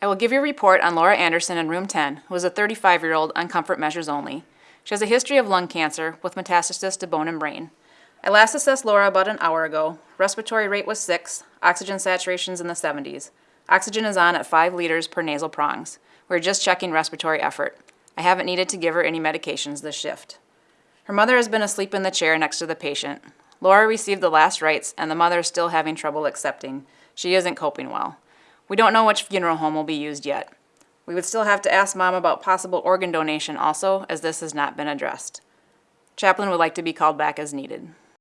I will give you a report on Laura Anderson in room 10, who is a 35-year-old on comfort measures only. She has a history of lung cancer with metastasis to bone and brain. I last assessed Laura about an hour ago. Respiratory rate was 6, oxygen saturations in the 70s. Oxygen is on at 5 liters per nasal prongs. We're just checking respiratory effort. I haven't needed to give her any medications this shift. Her mother has been asleep in the chair next to the patient. Laura received the last rites, and the mother is still having trouble accepting. She isn't coping well. We don't know which funeral home will be used yet. We would still have to ask Mom about possible organ donation also, as this has not been addressed. Chaplain would like to be called back as needed.